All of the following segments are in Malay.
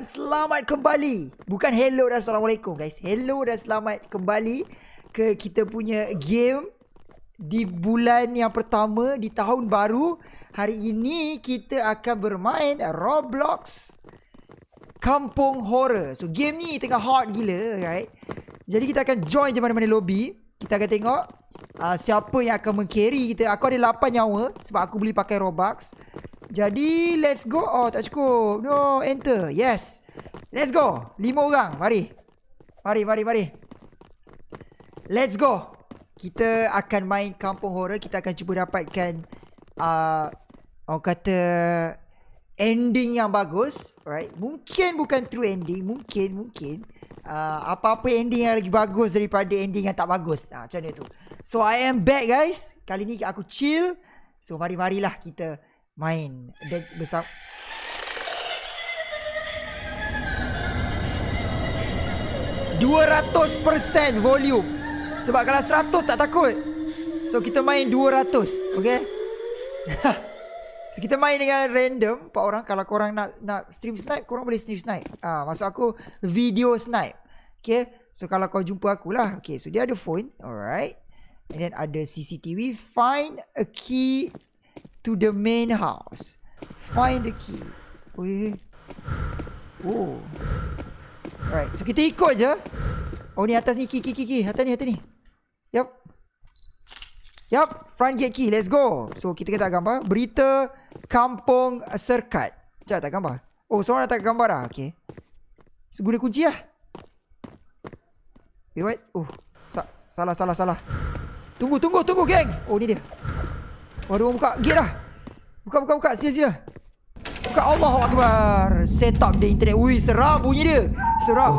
dan selamat kembali. Bukan hello dan assalamualaikum guys. Hello dan selamat kembali ke kita punya game di bulan yang pertama di tahun baru. Hari ini kita akan bermain Roblox Kampung Horror. So game ni tengah hot gila, right? Jadi kita akan join je mana-mana lobby. Kita akan tengok uh, siapa yang akan mengcarry kita. Aku ada 8 nyawa sebab aku beli pakai Robux. Jadi let's go. Oh tak cukup. No, enter. Yes. Let's go. Lima orang. Mari. Mari, mari, mari. Let's go. Kita akan main kampung horror. Kita akan cuba dapatkan uh, orang kata ending yang bagus. Right. Mungkin bukan true ending. Mungkin, mungkin. Uh, apa-apa ending yang lagi bagus daripada ending yang tak bagus. Uh, macam mana tu. So I am back guys. Kali ni aku chill. So mari-marilah kita main. Dan bersama Dua ratus persen volume. Sebab kalau seratus tak takut. So kita main dua ratus Okay So kita main dengan random. Empat orang. Kalau korang nak nak stream snipe Korang boleh stream snipe. Ah, Maksud aku Video snipe. Okay So kalau kau jumpa aku lah Okay so dia ada phone. Alright. And then ada CCTV Find a key to the main house. Find the key. Oi. Oh. Right. So kita ikut je. Oh ni atas ni key key key key. Atas ni atas ni. Yup. Yup. Front gate key. Let's go. So kita kena gambar. Berita Kampung Serkat. Sekejap tak gambar. Oh seorang tak gambar dah. Okay. So guna kunci lah. Wait what? Oh. Sa salah salah salah. Tunggu tunggu tunggu geng. Oh ni dia. Waduh, buka gate dah. Buka, buka, buka. Sia-sia. Buka Allah Akbar. Set up dia internet. Ui, seram bunyi dia. Seram.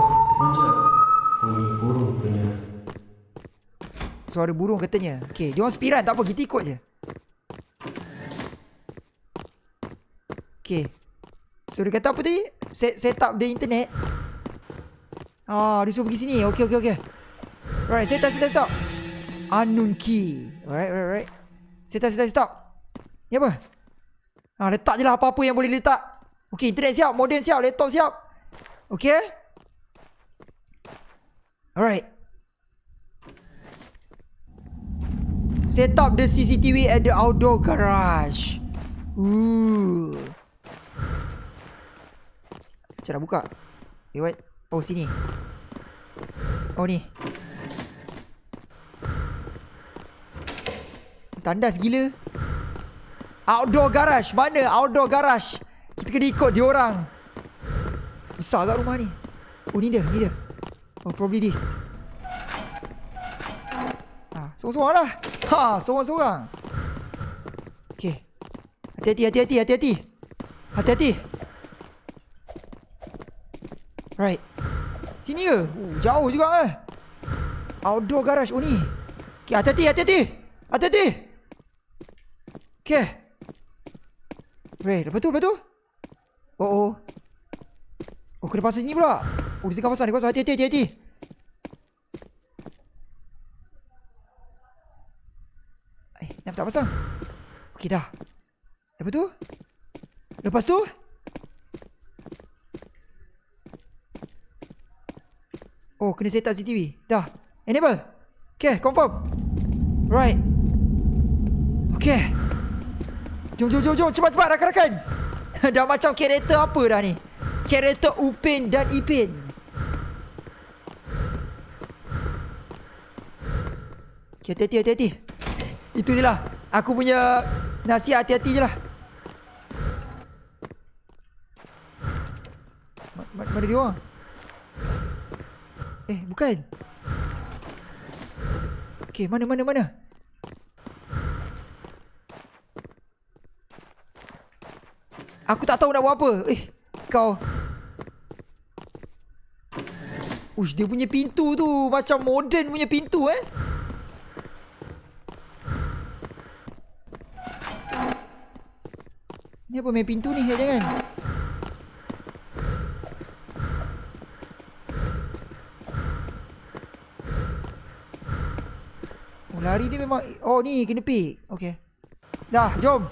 Suara burung katanya. Okay, dia orang spiran. Tak apa, kita ikut je. Okay. So, dia kata apa tadi? Set, set up dia internet. Ah, dia suruh pergi sini. Okay, okay, okay. Right, set up, set up, stop. Unknown key. Alright, alright, alright. Set up, set up, stop. Ni apa? Ha, letak je lah apa-apa yang boleh letak. Okay, internet siap. Modem siap. Laptop siap. Okay. Alright. Set up the CCTV at the outdoor garage. Ooh. Nak buka? Eh, what? Oh, sini. Oh, ni. Tandas gila. Outdoor garage. Mana outdoor garage? Kita kena ikut dia orang. Besar kat rumah ni. Oh ni dia Ni dia. Oh probably this. Ha Seorang-seorang lah. Ha Seorang-seorang. Okay. Hati-hati hati-hati hati-hati. Hati-hati. Right. Sini ke? Oh, jauh juga eh. Outdoor garage. Oh ni. Okay hati-hati hati-hati. Hati-hati Okay. Weh, lepas tu, lepas tu. Oh, oh. Oh, kena pasang sini pula. Oh, dia tengah pasang, dia pasang. Hati-hati, hati-hati. Eh, nak tak pasang? Okay, dah. Lepas tu? Lepas tu? Oh, kena set up CCTV. Dah. Enable. Okay, confirm. Right. Okay. Jom, jom, jom, jom. Cepat, cepat, rakan-rakan. dah macam karakter apa dah ni? Karakter Upin dan Ipin. Okay, hati-hati, hati-hati. Itu je lah. Aku punya nasihat hati-hati je lah. Mana, dia orang? Eh, bukan. Okay, mana, mana, mana? Aku tak tahu nak buat apa. Eh, kau. Ush, dia punya pintu tu macam modern punya pintu eh. Ni apa main pintu ni? Jangan. Oh, lari dia memang... Oh, ni kena pick. Okay. Dah, jom.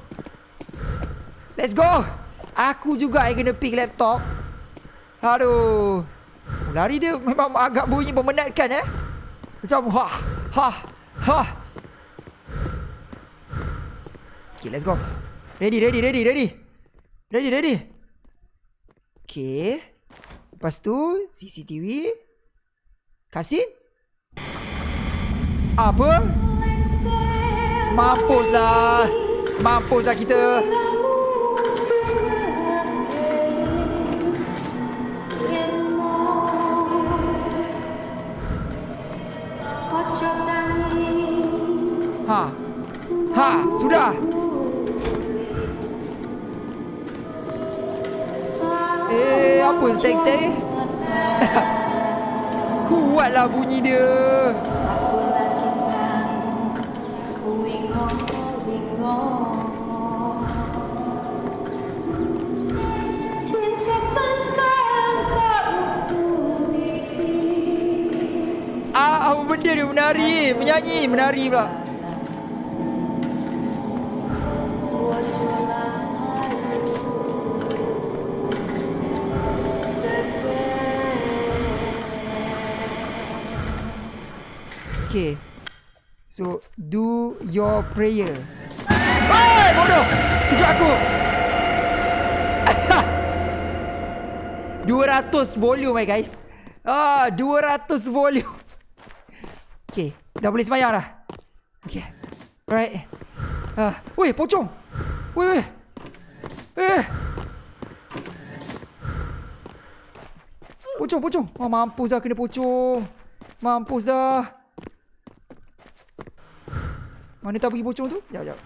Let's go. Aku juga yang kena pick laptop Aduh. Lari dia memang agak bunyi memenatkan eh. Macam ha ha ha. Okay, let's go. Ready, ready, ready, ready. Ready, ready. Okay. Lepas tu CCTV. Kasih. Apa? Mampuslah. Mampuslah kita. Ha, sudah. Eh, apa teks? Kuatlah bunyi dia. Ah, apa benda dia menari, menyanyi, menari pula. Okay. So, do your prayer. Hai, bodoh. Kejut aku. 200 volume eh guys. Ah, 200 volume. Okay, dah boleh semayang dah. Okay. Alright. Ah, weh, pocong. Weh, weh. Eh. Pocong, pocong. Oh, mampus dah kena pocong. Mampus dah. Mana tak pergi pocong tu? Sekejap, sekejap.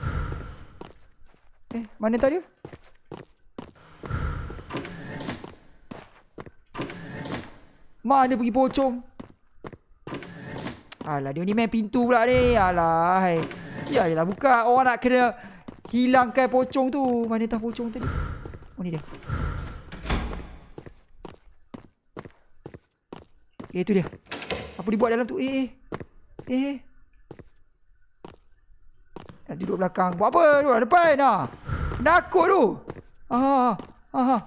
Eh, mana tak dia? Mana pergi pocong? Alah, dia ni main pintu pula ni. Alah, hai. Ya, lah buka. Orang nak kena hilangkan pocong tu. Mana tak pocong tadi? Oh, ni dia. Okay, itu dia. Apa dia buat dalam tu? Eh, eh. Eh. Nak duduk belakang. Buat apa tu? Depan dah. Nakut tu. Ha ha, ha ha.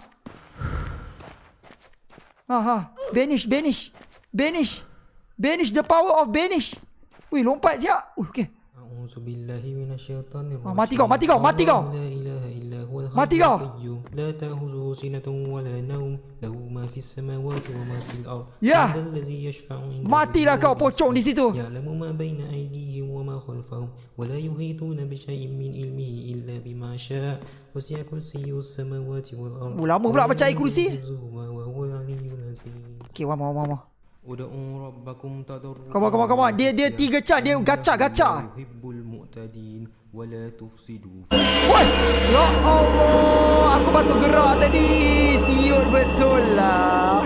Ha ha. Banish, banish. Banish. Banish the power of banish. Wih, lompat siap. Uh, okay. Ha, ah, mati kau, mati kau, mati kau. Mati kau. القيوم لا تأخذه سنة ولا نوم له ما في السماوات وما في الأرض Ya. من ذا الذي يشفع عنده Matilah إلا kau بإذنه. pocong di situ. يعلم ما بين أيديهم وما خلفهم ولا يحيطون بشيء من علمه إلا بما شاء وسع كرسيه السماوات والأرض Oh, lama pula baca ayat ولا kursi. يؤوده حفظهما وهو العلي العظيم Okay, one more, one more. ادعوا ربكم تضرعا Come on, come on, come on. Dia dia tiga cat, dia gacha gacha. wala tufsidu Wah, ya Allah, aku batu gerak tadi. Siut betul lah.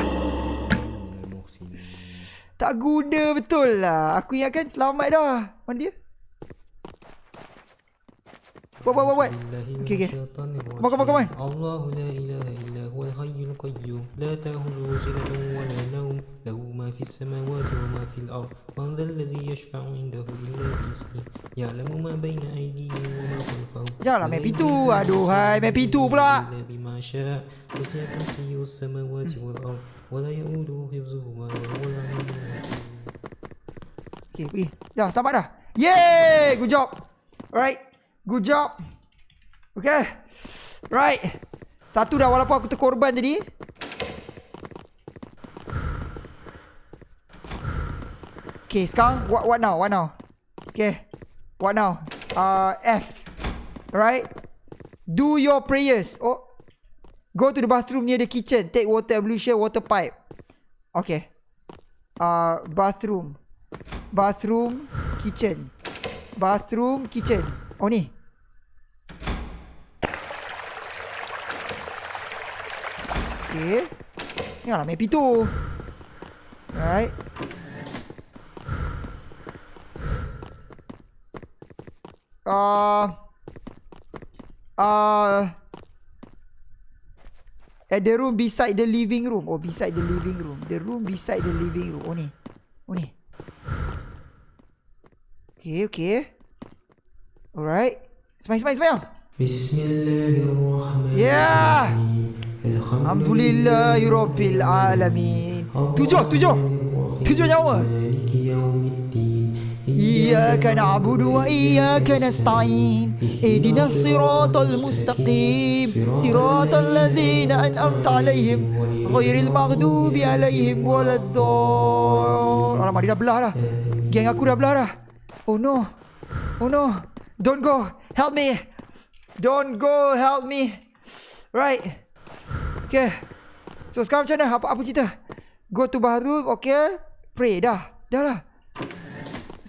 Tak guna betul lah. Aku ingatkan selamat dah. Mana dia? Buat, buat, buat, buat. Okay, okay. on come on. Allahu la ilaha illa huwa hayyul qayyum. La tahulu sinatun wa la naum. Lahu ما في السماوات وما في الأرض من ذا الذي يشفع عنده إلا بإذنه يعلم ما بين أيديهم وما خلفهم Janganlah main ولا pintu. يحيطون Aduhai, main pintu pula. إلا بما شاء وسع كرسيه السماوات والأرض ولا يؤوده حفظهما وهو العلي العظيم Okay, pergi. Dah, selamat dah. Yeay! Good job. Alright. Good job. Okay. Right. Satu dah walaupun aku terkorban tadi. Okay, sekarang what what now? What now? Okay. What now? Uh, F. Alright. Do your prayers. Oh. Go to the bathroom near the kitchen. Take water ablution, water pipe. Okay. Uh, bathroom. Bathroom, kitchen. Bathroom, kitchen. Oh ni. Okay. Janganlah main pintu. Alright. 啊啊 At the room beside the living room. Oh beside the living room. The room beside the living room. Oh ni. Oh ni. Okay okay. Alright. Smile smile smile. Bismillahirrahmanirrahim. Yeah. Alhamdulillahirrahmanirrahim. Tujuh tujuh. Tujuh nyawa. إياك نعبد وإياك نستعين اهدنا الصراط المستقيم صراط الذين أنعمت عليهم غير المغضوب عليهم ولا الضالين Alamak dia dah belah dah Geng aku dah belah dah Oh no Oh no Don't go Help me Don't go Help me Right Okay So sekarang macam mana Apa, apa cerita Go to bathroom Okay Pray dah Dah lah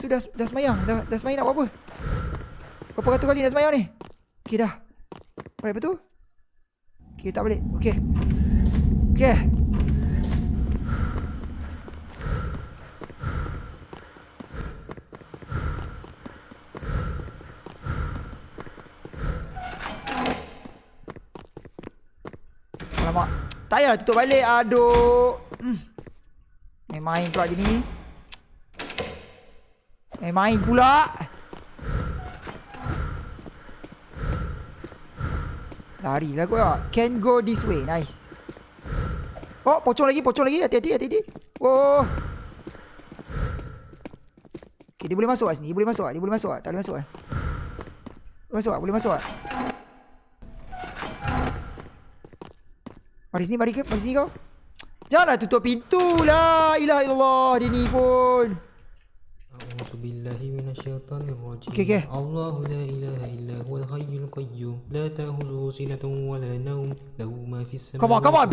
So dah, dah semayang. Dah, dah semayang nak buat apa? Berapa ratus kali nak semayang ni? Okay dah. Alright betul? Okay tak balik. Okay Okay Alamak. Tak payahlah tutup balik. Aduh. Hmm. Main-main pula dia ni main-main pula Lari lah kau Can go this way Nice Oh pocong lagi Pocong lagi Hati-hati Hati-hati Oh Okay dia boleh masuk kat sini Dia boleh masuk kat. Dia boleh masuk kat. Tak boleh masuk kat. Boleh masuk kat. Boleh masuk kat. Mari sini Mari ke Mari sini kau Janganlah tutup pintu lah Ilah Allah Dia ni pun الشيطان الرجيم. Okay, okay. الله لا إله إلا هو الحي القيوم. لا تأخذه سنة ولا نوم. له ما في السماوات Come on, come on,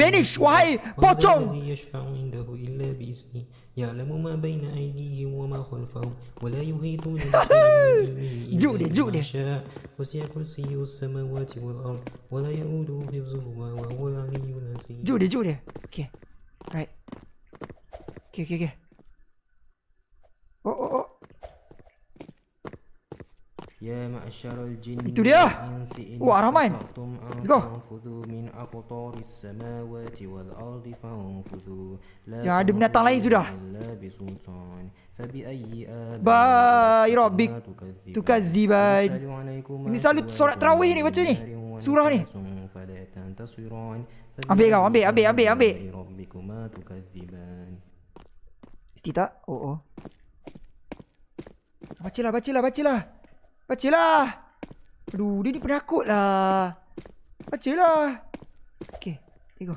pocong. ومن الذي يشفع عنده إلا بإذنه. يعلم ما بين أيديهم وما خلفهم ولا يحيطون dia. شاء. وسع كرسيه السماوات والأرض ولا يؤوده حفظهما وهو العلي العظيم. juk dia Okay Right. Okay okay okay Oh oh oh Ya ma'asyarul jin Itu dia. Wah Rahman. Let's go. min aqtaris samawati wal ardi fanfudhu Ya ada binatang lain sudah. Bai ya rabbik. tukazziban Ini selalu solat terawih ni baca ni. Surah ni. Ambil kau ambil ambil ambil ambil. Mesti tak? Oh oh. Bacalah bacalah bacalah Bacalah. Aduh dia ni penakut lah Bacalah. Okay Here go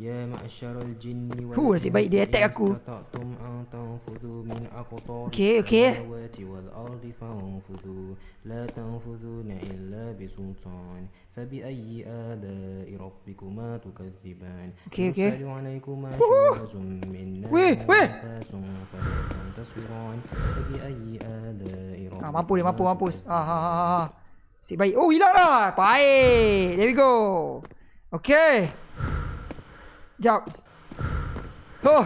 يا معشر الجن Huh, nasib baik dia attack aku. استطعتم أن تنفذوا من أقطار Okay, okay. السماوات والأرض فانفذوا لا تنفذون إلا بسلطان فبأي آلاء ربكما تكذبان Okay, okay. يرسل عليكما شواظ من نار Weh, weh. ونفاس فلا تنتصران فبأي آلاء Ah, ربكما mampu dia mampu mampus. Ah ha ha ha. Si baik. Oh hilang dah. Baik. There we go. Okay. Jap. Oh.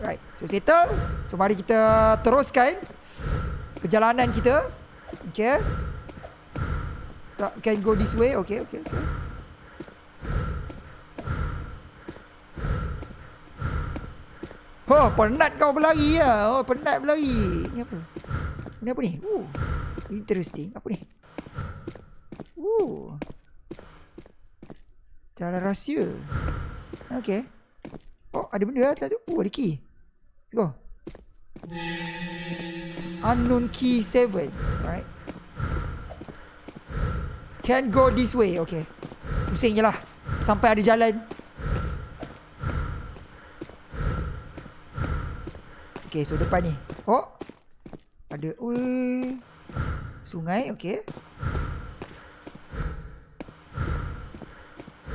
Right. So settle. So mari kita teruskan perjalanan kita. Okay. Start, can go this way. Okay, okay, okay. Oh, penat kau berlari ya. Oh, penat berlari. Ni apa? Ni apa ni? Oh. Interesting. Apa ni? Oh. Jalan rahsia. Okay. Oh, ada benda atas tu. Oh, ada key. Let's go. Unknown key 7. Alright. Can go this way. Okay. Pusing je lah. Sampai ada jalan. Okay, so depan ni. Oh. Ada. Ui. Sungai. Okay.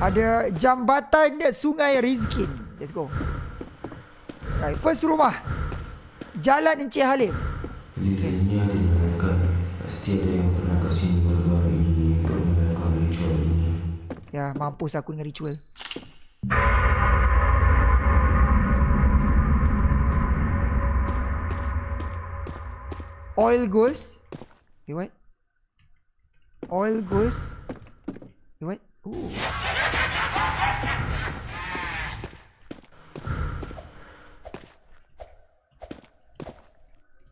Ada jambatan sungai Rizkin. Let's go. Right, first rumah. Jalan Encik Halim. Dirinya dinyatakan pasti ada yang pernah ke sini baru-baru ini untuk melakukan ritual ini. Ya, mampus aku dengan ritual. Oil goes. Wait, what? Oil goes. Wait, what? Ooh.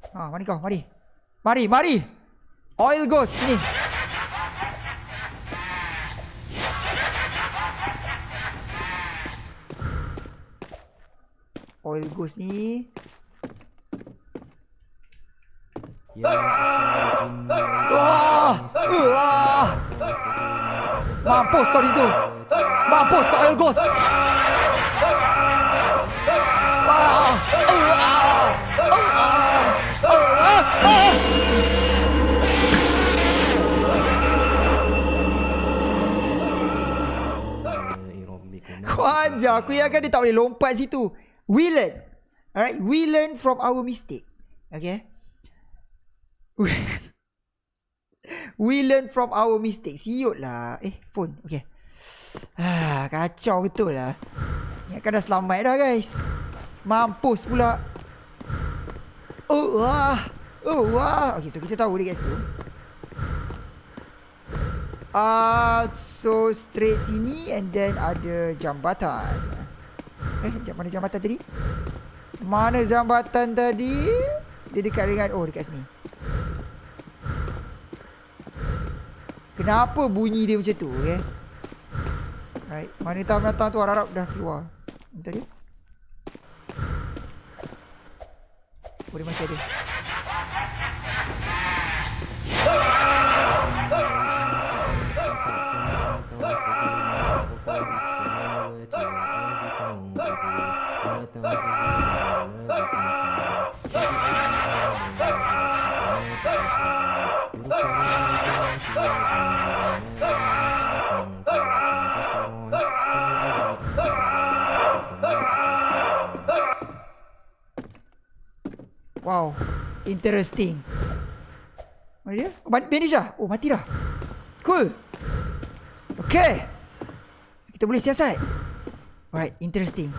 Ah, mari kau, mari. Mari, mari. Oil ghost sini. Oil ghost ni. Ya. Ah! Ah! Ah! Ah! Ah! Ah! Ah! Ah! Mampus kau di situ. Mampus kau rabbikum Kau ajar aku ingatkan dia tak boleh lompat situ. We learn. Alright, we learn from our mistake. Okay. We- learn from our mistake. Siut lah. Eh, phone. Okay. Ah, kacau betul lah. Ingatkan dah selamat dah guys. Mampus pula. Oh, wah. Oh, wah. Okay, so kita tahu dia guys tu. Ah, uh, so straight sini and then ada jambatan. Eh, mana jambatan tadi? Mana jambatan tadi? Dia dekat dengan oh dekat sini. Kenapa bunyi dia macam tu, okay? Right, mana tahu menatang tu harap dah keluar. Bentar dia. Oh, dia masih ada. Interesting. Mana dia? Oh, ban- bandage dah? Oh, mati dah. Cool. Okay. So, kita boleh siasat. Alright, interesting.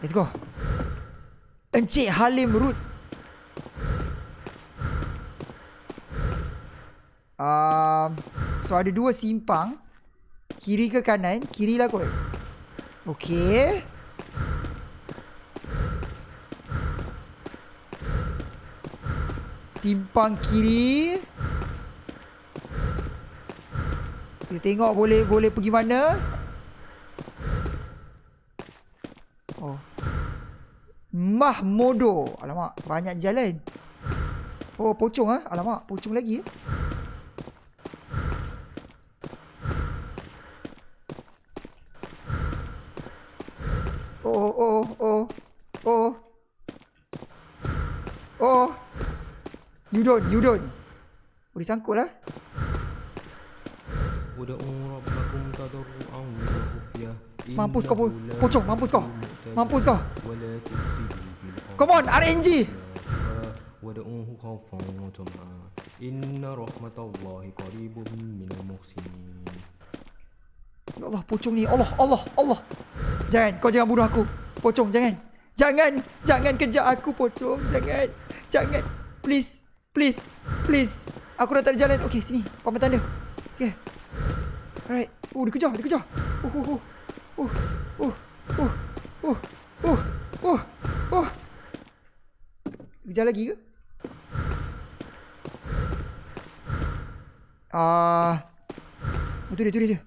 Let's go. Encik Halim Root. Um, so ada dua simpang. Kiri ke kanan? Kiri lah kot. Okay. Simpang kiri. Kita tengok boleh boleh pergi mana. Oh. Mahmodo. Alamak, banyak jalan. Oh, pocong ah. Alamak, pocong lagi. eh. Oh, oh, oh, oh. Oh. You don't, you don't. Boleh sangkut lah. Ud'u rabbakum tadarru'an wa khufyah. Mampus kau, po- Innahu la pocong. Mampus kau. yuhibbul Mampus kau. mu'tadin wa la tufsidu fil ardi Come on, RNG. ودعوه خوفا وطمعا إن رحمة الله قريب من المحسنين Ya Allah, pocong ni. Allah, Allah, Allah. Jangan, kau jangan bunuh aku. Pocong, jangan. Jangan, jangan kejar aku, pocong. Jangan, jangan. Please, please, please. Aku dah tak ada jalan. Okay, sini. Paman tanda. Okay. Alright. Oh, dia kejar, dia kejar. Oh, oh, oh. Oh, oh, oh, oh, oh, oh, oh. Kejar lagi ke? Ah, uh, dia, tu dia, tu.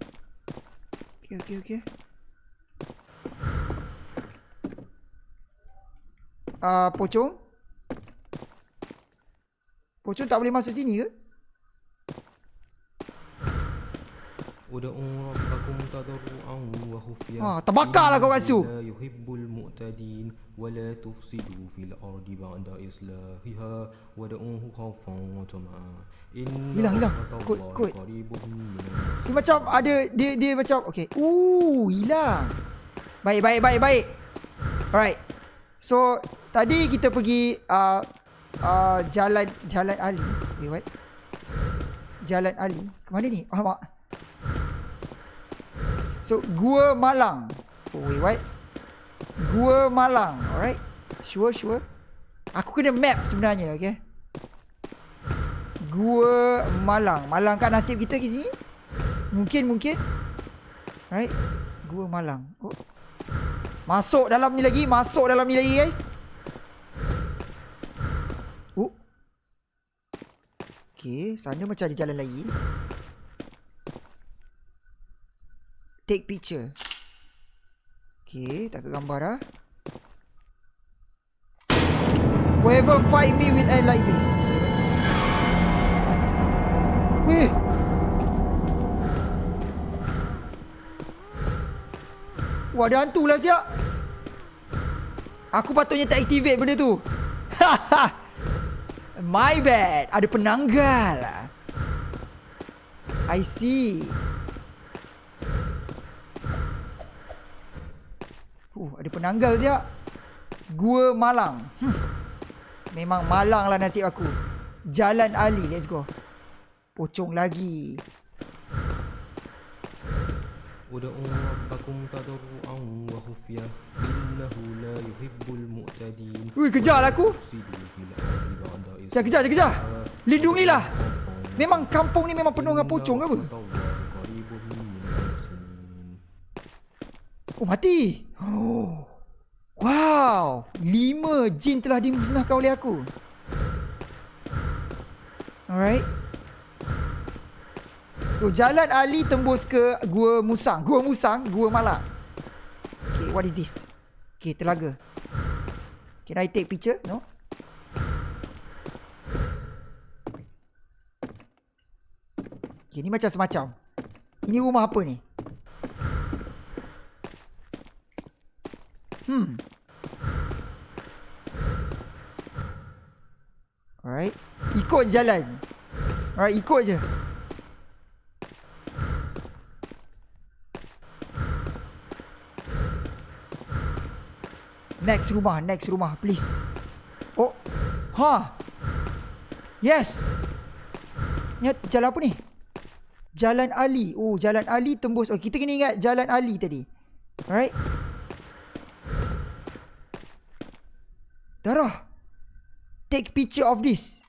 Okay, okay, okay. Ah, uh, pocong. Pocong tak boleh masuk sini ke? Udah umrah aku wa khufiyah. Ha, terbakarlah kau kat situ. Yuhibbul mu'tadin wa la tufsidu fil ardi ba'da islahiha wa da'uhu wa hilang Kut kut. Dia macam ada dia dia macam okey. Uh, hilang. Baik baik baik baik. Alright. So, tadi kita pergi uh, uh, jalan jalan Ali. Wait, what? Jalan Ali. Ke mana ni? Alamak. So, Gua Malang. Oh, wait, what? Gua Malang. Alright. Sure, sure. Aku kena map sebenarnya, okay? Gua Malang. Malang kat nasib kita ke sini? Mungkin, mungkin. Right. Gua Malang. Oh. Masuk dalam ni lagi. Masuk dalam ni lagi, guys. Oh. Okay. Sana macam ada jalan lagi. Take picture. Okay. Tak ke gambar dah. Whoever fight me will end like this. Weh. Wah, ada hantu lah siap. Aku patutnya tak activate benda tu. My bad. Ada penanggal. I see. Uh, ada penanggal siap. Gua Malang. Hmm. Memang malang lah nasib aku. Jalan Ali, let's go. Pocong lagi. ودعوا ربكم تضرعا وخفية إنه لا يحب المعتدين Ui, kejar lah aku. Kejar, kejar, kejar. Lindungilah. Memang kampung ni memang penuh dengan pocong ke apa? Oh, mati. Oh. Wow. Lima jin telah dimusnahkan oleh aku. Alright. So, jalan Ali tembus ke Gua Musang. Gua Musang, Gua Malak. Okay, what is this? Okay, telaga. Can I take picture? No? Okay, ni macam semacam. Ini rumah apa ni? Hmm. Alright. Ikut jalan. Alright, ikut je. Next rumah, next rumah, please. Oh. Ha. Yes. Ni jalan apa ni? Jalan Ali. Oh, Jalan Ali tembus. Oh, kita kena ingat Jalan Ali tadi. Alright. Darah. Take picture of this.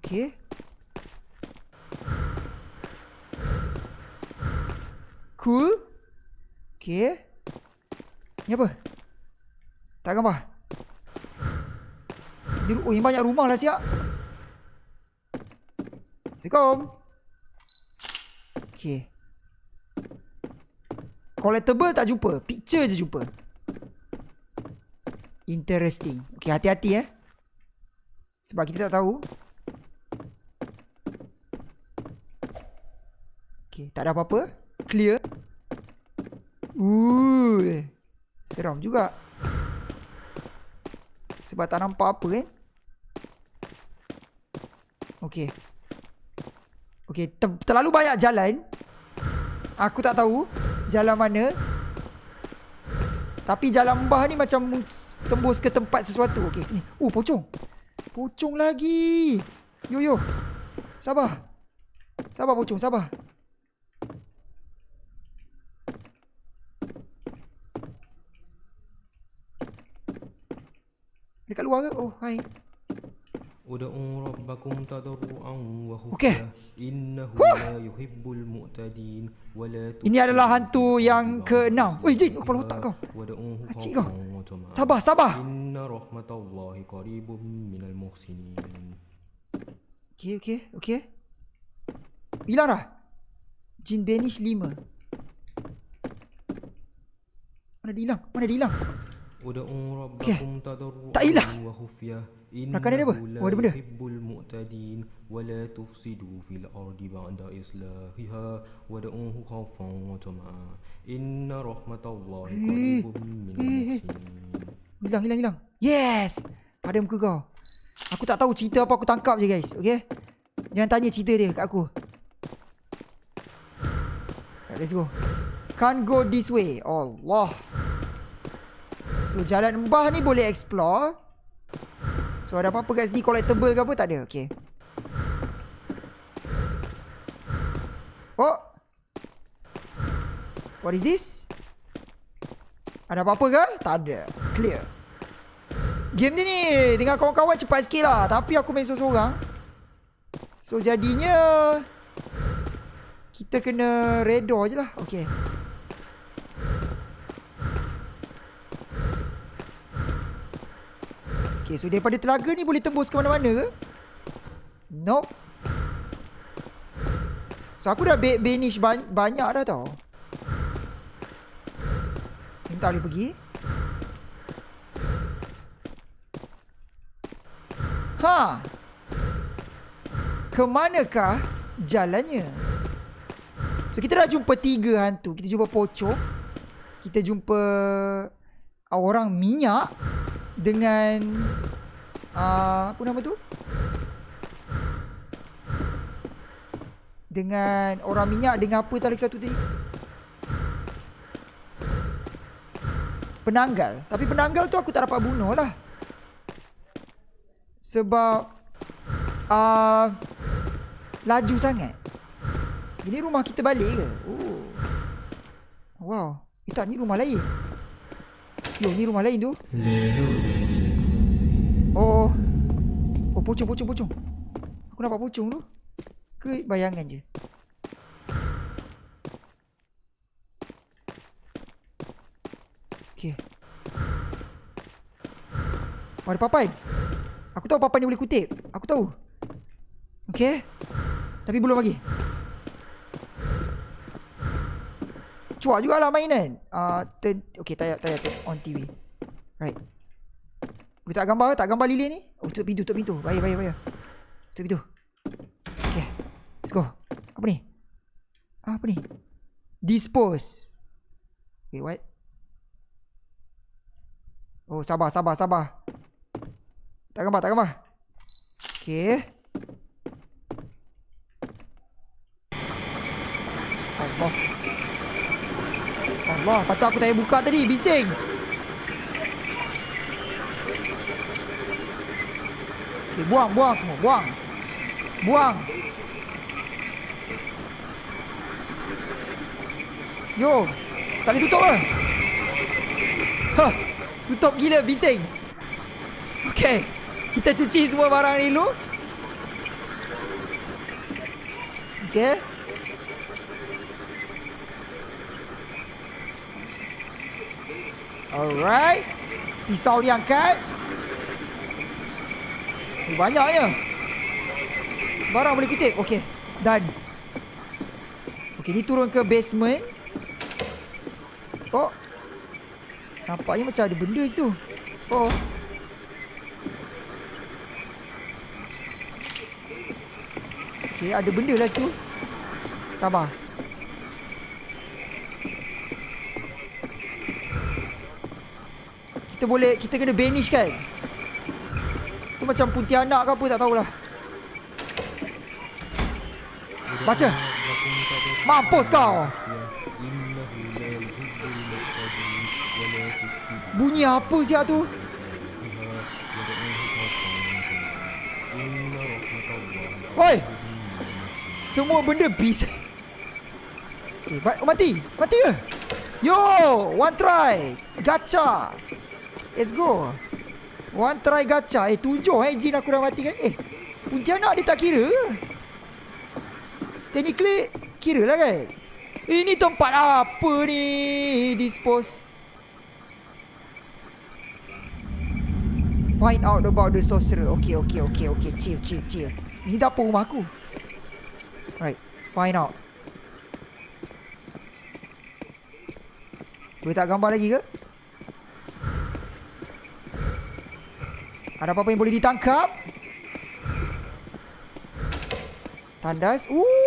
Okay. Cool. Okay. Ni apa? Tak gambar. Oh, ini banyak rumah lah siap. Assalamualaikum. Okay. Collectible tak jumpa. Picture je jumpa. Interesting. Okay, hati-hati eh. Sebab kita tak tahu. Okay, tak ada apa-apa. Clear. Ooh. Seram juga. Sebab tak nampak apa kan. Okay. Okay, ter- terlalu banyak jalan. Aku tak tahu jalan mana. Tapi jalan mbah ni macam tembus ke tempat sesuatu. Okay, sini. Oh, pocong. Pocong lagi. Yo, yo. Sabar. Sabar, pocong. Sabar. Dekat luar ke? Oh, hai. Ud'u rabbakum tadarru'an wa khufya innahu la yuhibbul mu'tadin wa la Ini adalah hantu yang keenam. Wei jin kepala otak kau. Wad'uhu kau. Sabar sabar. Inna rahmatallahi qaribum minal muhsinin. Okey okey okey. Hilang dah. Jin Benish 5. Mana dia hilang? Mana dia hilang? Okay. Tak hilang. Makan dia apa? Oh, ada benda. Hibbul mu'tadin wa la tufsidu fil ardi ba'da islahiha wa da'uhu khawfan wa tama'a. Inna rahmatallahi qaribun min. Hilang hilang hilang. Yes. Pada muka kau. Aku tak tahu cerita apa aku tangkap je guys. Okey. Jangan tanya cerita dia kat aku. Let's go. Can't go this way. Allah. So jalan mbah ni boleh explore. So ada apa-apa kat sini collectible ke apa? Tak ada. Okay. Oh. What is this? Ada apa-apa ke? Tak ada. Clear. Game ni ni dengan kawan-kawan cepat sikit lah. Tapi aku main seorang-seorang. So jadinya... Kita kena redor je lah. Okay. Okay, so daripada telaga ni boleh tembus ke mana-mana ke? Nope. So aku dah ba- banish ban- banyak dah tau. Ni tak boleh pergi. Ha. Kemanakah jalannya? So kita dah jumpa tiga hantu. Kita jumpa pocong. Kita jumpa orang minyak dengan uh, apa nama tu? Dengan orang minyak dengan apa tadi satu tadi? Penanggal. Tapi penanggal tu aku tak dapat bunuh lah. Sebab uh, laju sangat. Ini rumah kita balik ke? Oh. Wow. Eh tak, ni rumah lain. Yo, ni rumah lain tu. Oh. Oh, pocong, pocong, pocong. Aku nampak pocong tu. Ke bayangan je? Okay. Oh, ada papan. Aku tahu papan ni boleh kutip. Aku tahu. Okay. Tapi belum lagi. Cuak jugalah mainan. Uh, turn, payah, tak payah turn on TV. Right. Tak gambar tak gambar lilin ni? Oh, tutup pintu, tutup pintu. Baik, baik, baik. Tutup pintu. Okay. Let's go. Apa ni? Ah, apa ni? Dispose. Okay, what? Oh, sabar, sabar, sabar. Tak gambar, tak gambar. Okay. Allah. Allah, patut aku tak buka tadi. Bising. Okay, buang, buang semua. Buang. Buang. Yo. Tak boleh tutup ke? Hah. Tutup gila, bising. Okay. Kita cuci semua barang ni dulu. Okay. Alright. Pisau diangkat. Eh, banyaknya. Barang boleh kutip. Okay. Done. Okay, ni turun ke basement. Oh. Nampaknya macam ada benda situ. Oh. Okay, ada benda lah situ. Sabar. Boleh, kita kena banish kan? Tu macam puntianak ke apa tak tahulah. Baca. Mampus kau. Bunyi apa siap tu? Oi! Semua benda bisa. Okay, ba- mati. Mati ke? Yo, one try. Gacha. Let's go. One try gacha. Eh, tujuh eh jin aku dah mati kan. Eh, Pontianak dia tak kira? Technically, kira lah kan? Ini tempat apa ni? Dispose. Find out about the sorcerer. Okay, okay, okay, okay. Chill, chill, chill. Ni dapur rumah aku. Right. Find out. Boleh tak gambar lagi ke? Ada apa-apa yang boleh ditangkap? Tandas. Ooh.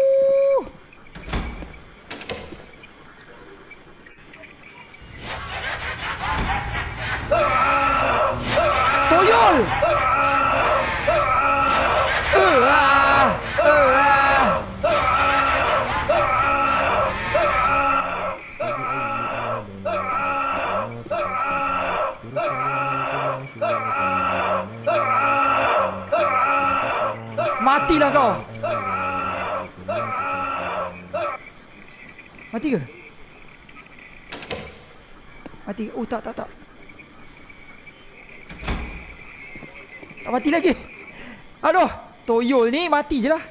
Toyol ni mati je lah.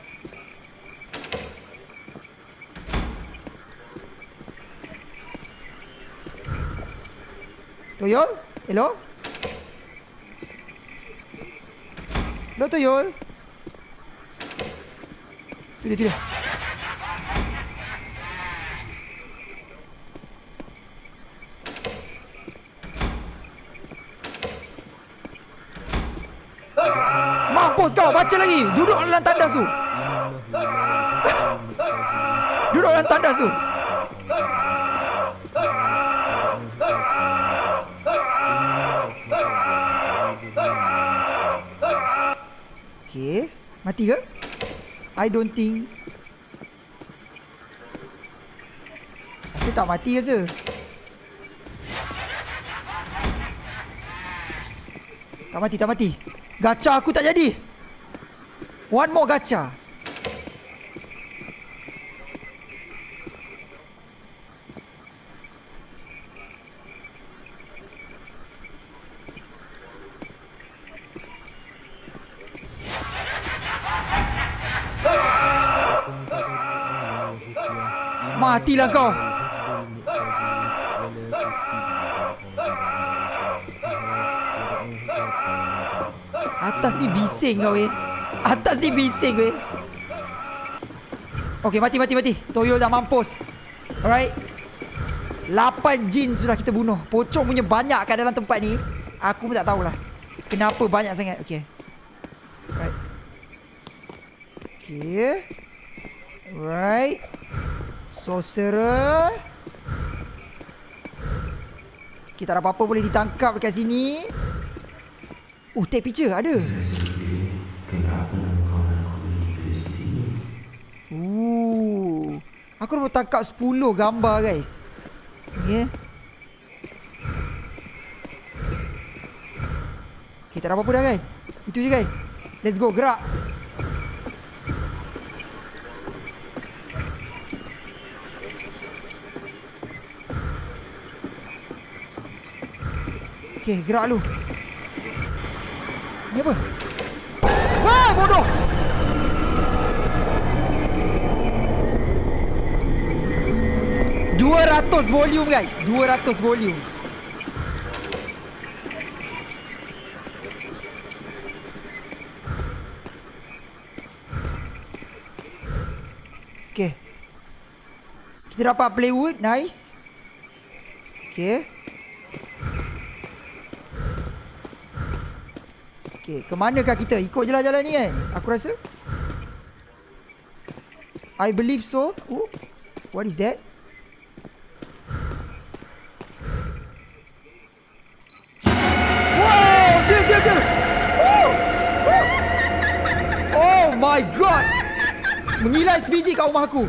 Tuyul? Hello? Hello Tuyul? Tu dia, tu dia. Ah! Mampus kau, baca lagi. Duduk dalam tandas tu. Duduk dalam tandas tu. Okay. Mati ke? I don't think. Rasa tak mati rasa. Tak mati, tak mati. Gacha aku tak jadi. One more gacha. Matilah kau. Atas ni bising kau weh. Atas ni bising weh. Okay, mati, mati, mati. Toyo dah mampus. Alright. Lapan jin sudah kita bunuh. Pocong punya banyak kat dalam tempat ni. Aku pun tak tahulah. Kenapa banyak sangat. Okay. Right. Okay. Right. Sorcerer. Kita ada apa-apa boleh ditangkap dekat sini. Oh, take picture ada. Kenapa kau nak aku? Ooh. Aku dah tangkap 10 gambar guys. Okay. Kita dah apa-apa dah kan? Itu je kan? Let's go, gerak. Okay, gerak lu. Ni apa? Wah, bodoh! Dua ratus volume guys. Dua ratus volume. Okay Kita dapat plywood. Nice. Okay Okay Ke manakah kita Ikut je lah jalan ni kan Aku rasa I believe so oh, What is that Wow, chill. Woo, woo. Oh my god. Mengilai sebiji kat rumah aku.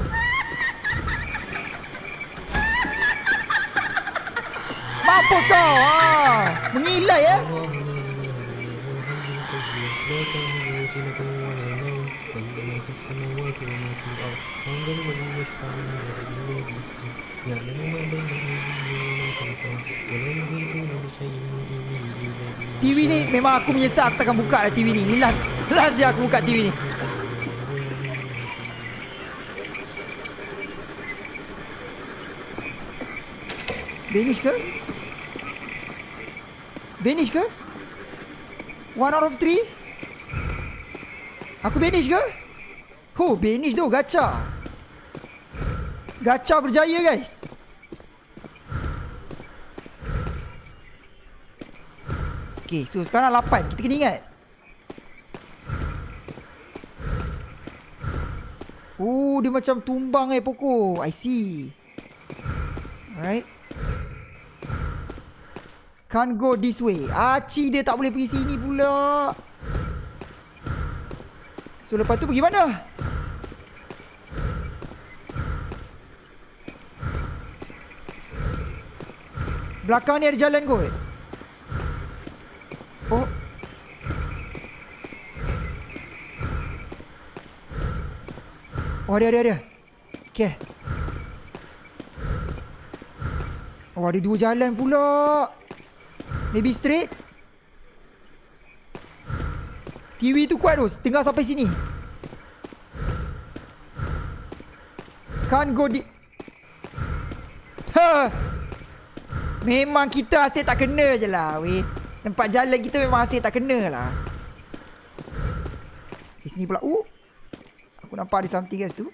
Mampus kau. Ha. Mengilai eh. TV ni memang aku menyesal aku takkan buka lah TV ni. Ni last last je aku buka TV ni. Banish ke? Banish ke? One out of three? Aku banish ke? Oh, banish tu gacha. Gacha berjaya guys. Okay, so sekarang 8. Kita kena ingat. Oh, dia macam tumbang eh pokok. I see. Alright. Can't go this way. Aci dia tak boleh pergi sini pula. So lepas tu pergi mana? Belakang ni ada jalan kot. Oh. Oh ada ada ada. Okay. Oh ada dua jalan pula. Maybe straight. TV tu kuat tu. Tinggal sampai sini. Can't go di... Ha. Memang kita asyik tak kena je lah weh. Tempat jalan kita memang asyik tak kena lah. Okay, sini pula. Uh. Aku nampak ada something guys tu.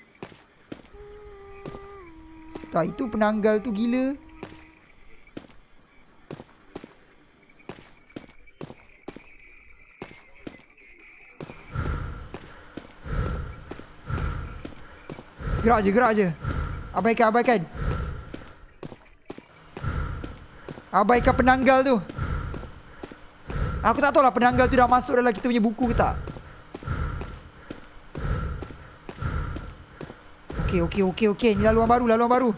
Tak, itu penanggal tu gila. Gerak je, gerak je. Abaikan, abaikan. Abaikan penanggal tu. Aku tak tahu lah penanggal tu dah masuk dalam kita punya buku ke tak. Okey, okey, okey, okey. Ni laluan baru, laluan baru.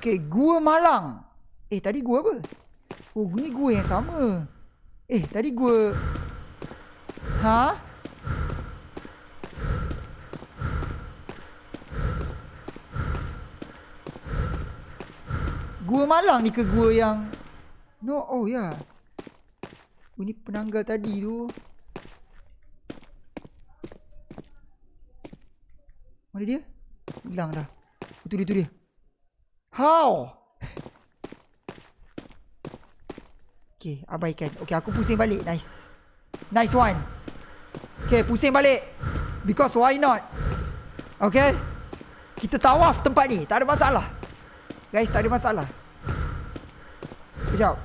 Okey, Gua Malang. Eh, tadi gua apa? Oh, ni gua yang sama. Eh, tadi gua... Ha? Gua Malang ni ke gua yang... No, oh ya. Yeah. Oh, ni penanggal tadi tu. Mana dia? Hilang dah. Itu dia, itu dia. How? okay, abaikan. Okay, aku pusing balik. Nice. Nice one. Okay, pusing balik. Because why not? Okay. Kita tawaf tempat ni. Tak ada masalah. Guys, tak ada masalah. Sekejap.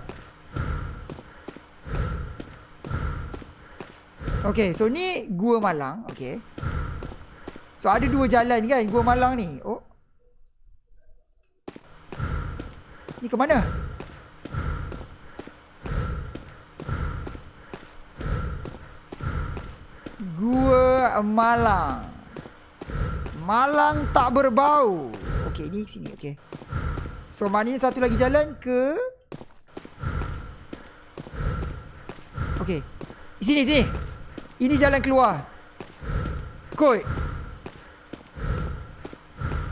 Okay, so ni Gua Malang. Okay. So ada dua jalan kan Gua Malang ni. Oh. Ni ke mana? Gua Malang. Malang tak berbau. Okey, ni sini. Okey. So, maknanya satu lagi jalan ke... Okey. Sini, sini. Ini jalan keluar. Koi.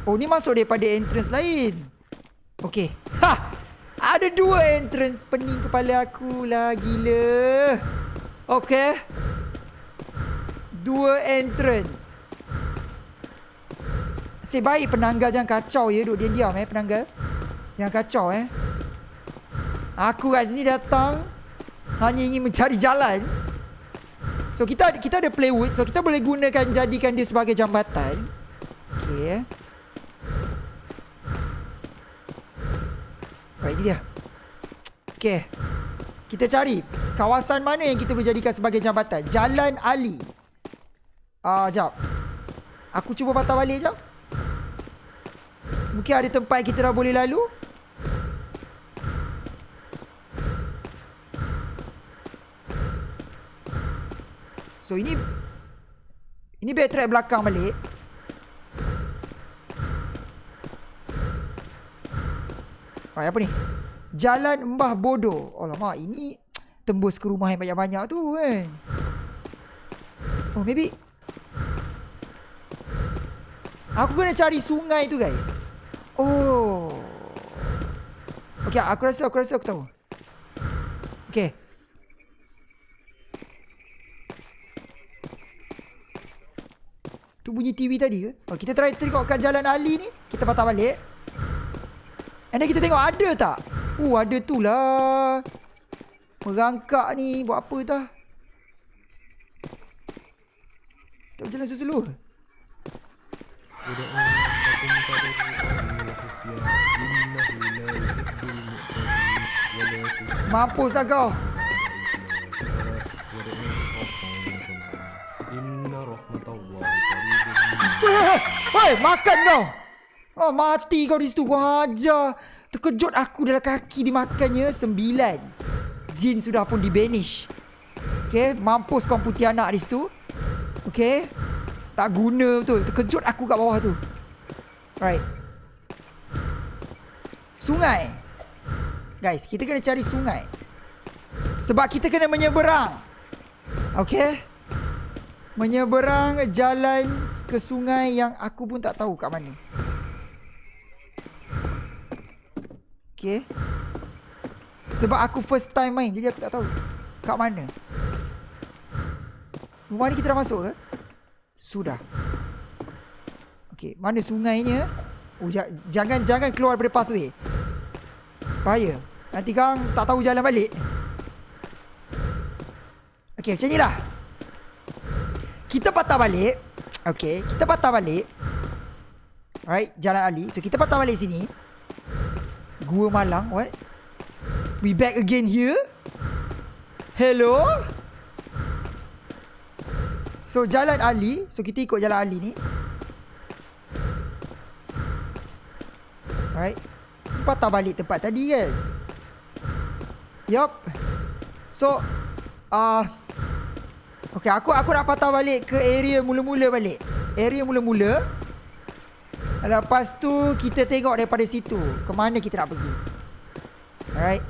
Oh, ni masuk daripada entrance lain. Okey. Ha! Ada dua entrance pening kepala aku lah. Gila. Okey. Dua entrance. Sebaik penanggal jangan kacau ya. Duduk diam-diam eh penanggal. Jangan kacau eh. Aku kat sini datang. Hanya ingin mencari jalan. So kita kita ada plywood. So kita boleh gunakan jadikan dia sebagai jambatan. Okay. Right, ini dia. Okay. Kita cari kawasan mana yang kita boleh jadikan sebagai jambatan. Jalan Ali. Ah, uh, jap. Aku cuba patah balik jap. Mungkin ada tempat kita dah boleh lalu. So ini Ini backtrack belakang balik. Alright apa ni? Jalan Mbah Bodoh. Alamak ini Tembus ke rumah yang banyak-banyak tu kan? Oh maybe. Aku kena cari sungai tu guys. Oh. Okay aku rasa aku rasa aku tahu. Okay Tu bunyi TV tadi ke? Oh, kita try tengokkan jalan Ali ni. Kita patah balik. And then kita tengok ada tak? Uh, ada tu lah. Merangkak ni. Buat apa tah? Tak berjalan slow Mampus lah kau. Hei, makan kau. Oh, mati kau di situ. Kau ajar. Terkejut aku dalam kaki dimakannya. Sembilan. Jin sudah pun dibanish. Okay, mampus kau putih anak di situ. Okay. Tak guna betul. Terkejut aku kat bawah tu. Right. Sungai. Guys, kita kena cari sungai. Sebab kita kena menyeberang. Okay menyeberang jalan ke sungai yang aku pun tak tahu kat mana. Okay. Sebab aku first time main jadi aku tak tahu kat mana. Rumah ni kita dah masuk ke? Sudah. Okay, mana sungainya? Oh, jangan jangan keluar daripada pathway. Bahaya. Nanti kang tak tahu jalan balik. Okay, macam ni lah. Kita patah balik. Okay Kita patah balik. Alright Jalan Ali. So kita patah balik sini. Gua Malang What? We back again here? Hello? So jalan Ali. So kita ikut jalan Ali ni. Alright. Patah balik tempat tadi kan? Yup. So uh, Okey, aku aku nak patah balik ke area mula-mula balik. Area mula-mula. Lepas tu kita tengok daripada situ ke mana kita nak pergi. Alright.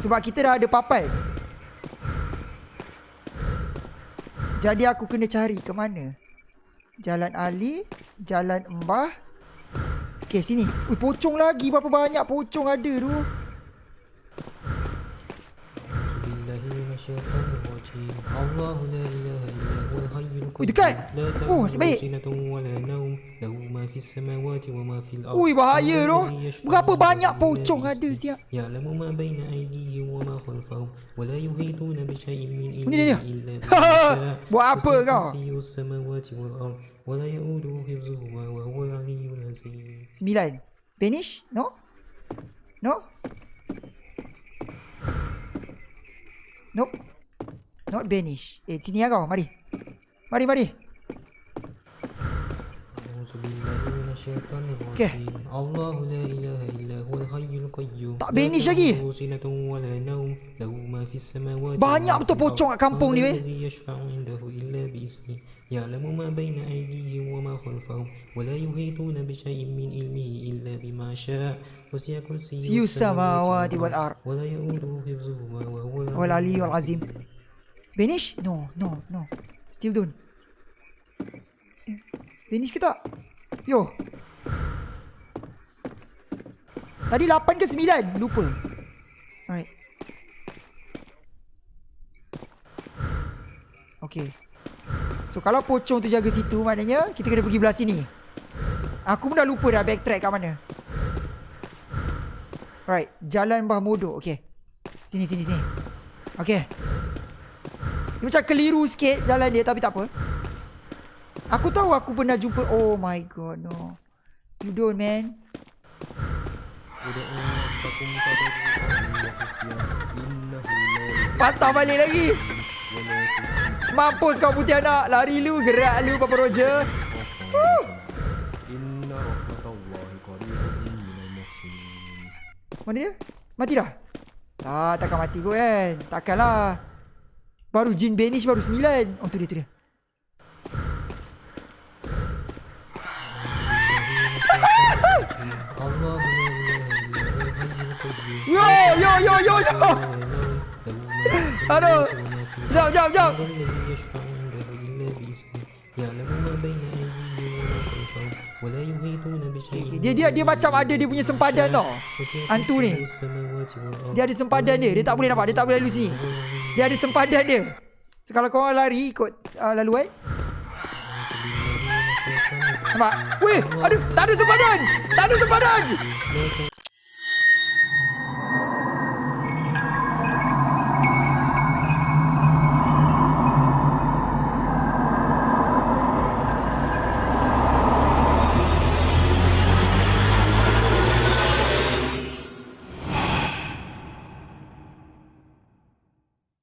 Sebab kita dah ada papan. Jadi aku kena cari ke mana? Jalan Ali, Jalan Embah. Okey, sini. Ui, pocong lagi. Berapa banyak pocong ada tu? Bismillahirrahmanirrahim. Allahu la ilaha illa huwa al-hayyul qayyum. Dekat. Oh, asyik baik. Ui, bahaya tu. Berapa banyak pocong ada siap. Ya lamu ma baina aydihi wa ma khalfahum wa la yuhituna bi shay'in min ilmihi illa Buat apa kau? Sembilan. Finish? No? No? Nope. Not banish. Eh, sini lah kau. Mari. Mari, mari. Okay. Tak banish lagi. Banyak betul pocong kat kampung ni weh. يعلم ما بين أيديهم وما خلفهم ولا يحيطون بشيء من علمه إلا بما شاء وسع كرسيه السماوات والأرض ولا يؤوده حفظهما وهو العلي العظيم Banish No No No. Still don't. Banish ke tak? Yo. Tadi 8 ke 9 Lupa. Alright. Okay. So kalau pocong tu jaga situ Maknanya kita kena pergi belah sini. Aku pun dah lupa dah backtrack kat mana. Alright. Jalan Mbah Modo Okay. Sini sini sini. Okay dia macam keliru sikit jalan dia tapi tak apa. Aku tahu aku pernah jumpa. Oh my god, no. You don't, man. Patah balik lagi. Mampus kau putih anak. Lari lu, gerak lu, Papa Roger. Mana dia? Mati dah? Tak, takkan mati kot kan? Takkanlah. Baru Jin Banish baru 9 Oh tu dia tu dia Yo yo yo yo yo Aduh Jom jom jom dia dia dia macam ada dia punya sempadan tau. Hantu ni. Dia ada sempadan dia. Dia tak boleh nampak. Dia tak boleh lalu sini. Dia ada sempadan dia. So kalau kau orang lari ikut uh, laluan. Nampak? Weh, aduh, tak ada sempadan. Tak ada sempadan.